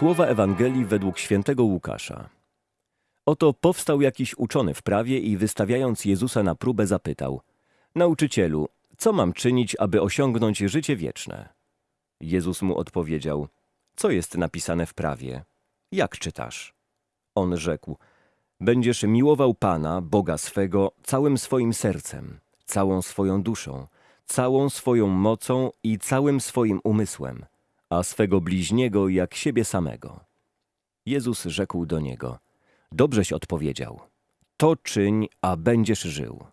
Słowa Ewangelii według świętego Łukasza. Oto powstał jakiś uczony w prawie i wystawiając Jezusa na próbę zapytał: Nauczycielu, co mam czynić, aby osiągnąć życie wieczne? Jezus mu odpowiedział: Co jest napisane w prawie? Jak czytasz? On rzekł: Będziesz miłował Pana, Boga swego, całym swoim sercem, całą swoją duszą, całą swoją mocą i całym swoim umysłem, a swego bliźniego jak siebie samego. Jezus rzekł do niego: Dobrześ odpowiedział. To czyń, a będziesz żył.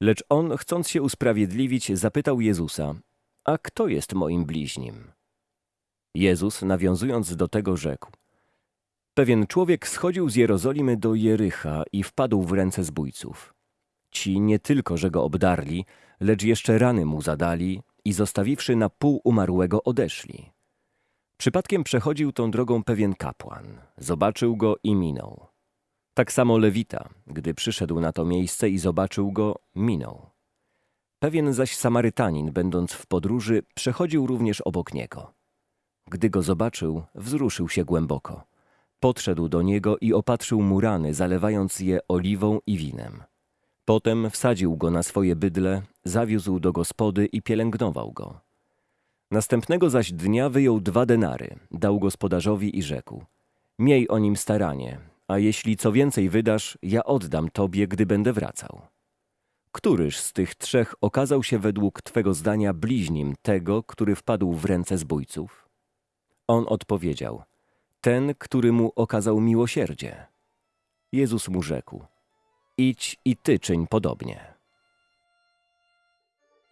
Lecz on, chcąc się usprawiedliwić, zapytał Jezusa: A kto jest moim bliźnim? Jezus, nawiązując do tego, rzekł: Pewien człowiek schodził z Jerozolimy do Jericha i wpadł w ręce zbójców. Ci nie tylko, że go obdarli, lecz jeszcze rany mu zadali i zostawiwszy na pół umarłego odeszli. Przypadkiem przechodził tą drogą pewien kapłan. Zobaczył go i minął. Tak samo Lewita, gdy przyszedł na to miejsce i zobaczył go, minął. Pewien zaś Samarytanin, będąc w podróży, przechodził również obok niego. Gdy go zobaczył, wzruszył się głęboko. Podszedł do niego i opatrzył mu rany, zalewając je oliwą i winem. Potem wsadził go na swoje bydle, zawiózł do gospody i pielęgnował go. Następnego zaś dnia wyjął dwa denary, dał gospodarzowi i rzekł: Miej o nim staranie, a jeśli co więcej wydasz, ja oddam tobie, gdy będę wracał. Któryż z tych trzech okazał się według twego zdania bliźnim tego, który wpadł w ręce zbójców? On odpowiedział: Ten, który mu okazał miłosierdzie. Jezus mu rzekł: Idź i ty czyń podobnie.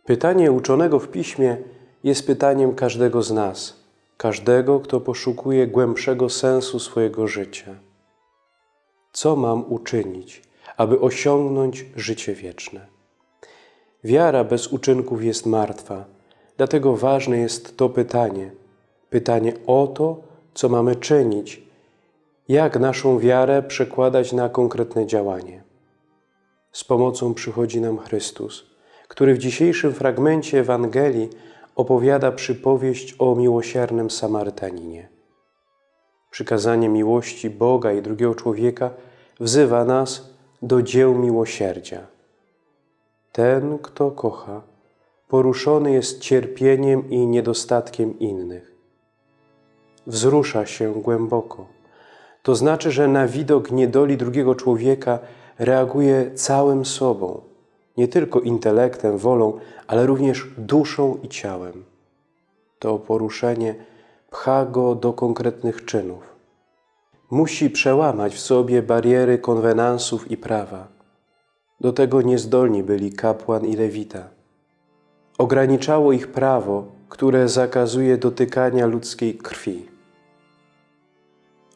Pytanie uczonego w piśmie jest pytaniem każdego z nas, każdego, kto poszukuje głębszego sensu swojego życia. Co mam uczynić, aby osiągnąć życie wieczne? Wiara bez uczynków jest martwa, dlatego ważne jest to pytanie. Pytanie o to, co mamy czynić, jak naszą wiarę przekładać na konkretne działanie. Z pomocą przychodzi nam Chrystus, który w dzisiejszym fragmencie Ewangelii opowiada przypowieść o miłosiernym Samarytaninie. Przykazanie miłości Boga i drugiego człowieka wzywa nas do dzieł miłosierdzia. Ten, kto kocha, poruszony jest cierpieniem i niedostatkiem innych. Wzrusza się głęboko. To znaczy, że na widok niedoli drugiego człowieka reaguje całym sobą, nie tylko intelektem, wolą, ale również duszą i ciałem. To poruszenie pcha go do konkretnych czynów. Musi przełamać w sobie bariery konwenansów i prawa. Do tego niezdolni byli kapłan i lewita. Ograniczało ich prawo, które zakazuje dotykania ludzkiej krwi.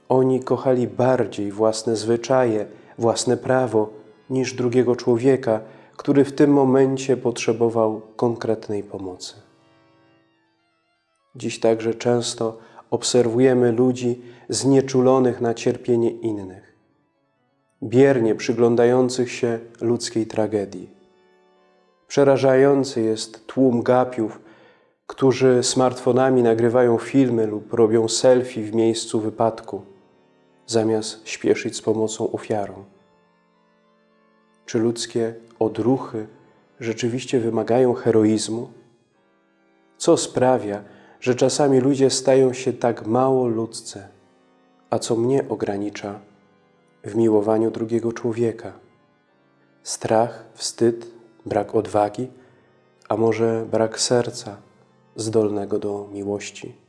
Oni kochali bardziej własne zwyczaje, własne prawo niż drugiego człowieka, który w tym momencie potrzebował konkretnej pomocy. Dziś także często obserwujemy ludzi znieczulonych na cierpienie innych, biernie przyglądających się ludzkiej tragedii. Przerażający jest tłum gapiów, którzy smartfonami nagrywają filmy lub robią selfie w miejscu wypadku, zamiast śpieszyć z pomocą ofiarom. Czy ludzkie odruchy rzeczywiście wymagają heroizmu? Co sprawia, że czasami ludzie stają się tak mało ludzcy, a co mnie ogranicza w miłowaniu drugiego człowieka? Strach, wstyd, brak odwagi, a może brak serca zdolnego do miłości?